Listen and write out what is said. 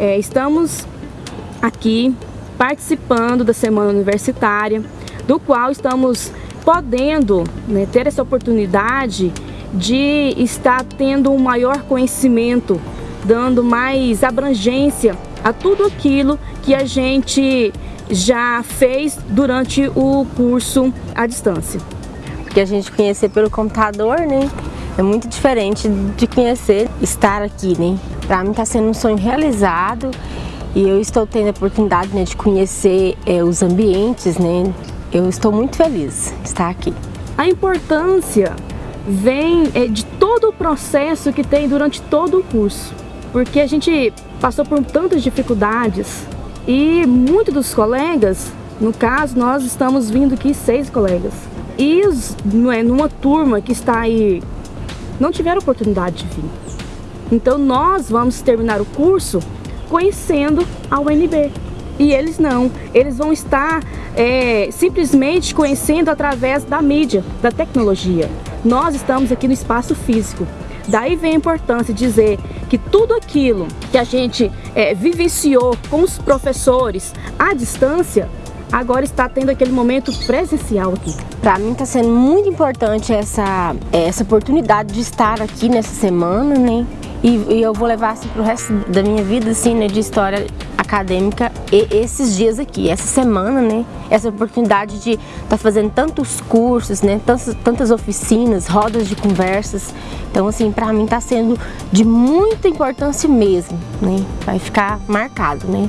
estamos aqui participando da Semana Universitária, do qual estamos podendo né, ter essa oportunidade de estar tendo um maior conhecimento, dando mais abrangência a tudo aquilo que a gente já fez durante o curso à distância. Porque a gente conhecer pelo computador, né? É muito diferente de conhecer, estar aqui, né? Para mim está sendo um sonho realizado e eu estou tendo a oportunidade né, de conhecer é, os ambientes, né? Eu estou muito feliz de estar aqui. A importância vem é, de todo o processo que tem durante todo o curso, porque a gente passou por tantas dificuldades e muitos dos colegas, no caso nós estamos vindo aqui seis colegas, e não é, numa turma que está aí, não tiveram oportunidade de vir. Então nós vamos terminar o curso conhecendo a UNB. E eles não, eles vão estar é, simplesmente conhecendo através da mídia, da tecnologia. Nós estamos aqui no espaço físico. Daí vem a importância de dizer que tudo aquilo que a gente é, vivenciou com os professores à distância, agora está tendo aquele momento presencial aqui. Para mim está sendo muito importante essa, essa oportunidade de estar aqui nessa semana, né? E, e eu vou levar assim para o resto da minha vida, assim, né, de história acadêmica e esses dias aqui, essa semana, né? Essa oportunidade de estar tá fazendo tantos cursos, né? Tantas, tantas oficinas, rodas de conversas. Então, assim, para mim está sendo de muita importância mesmo, né? Vai ficar marcado, né?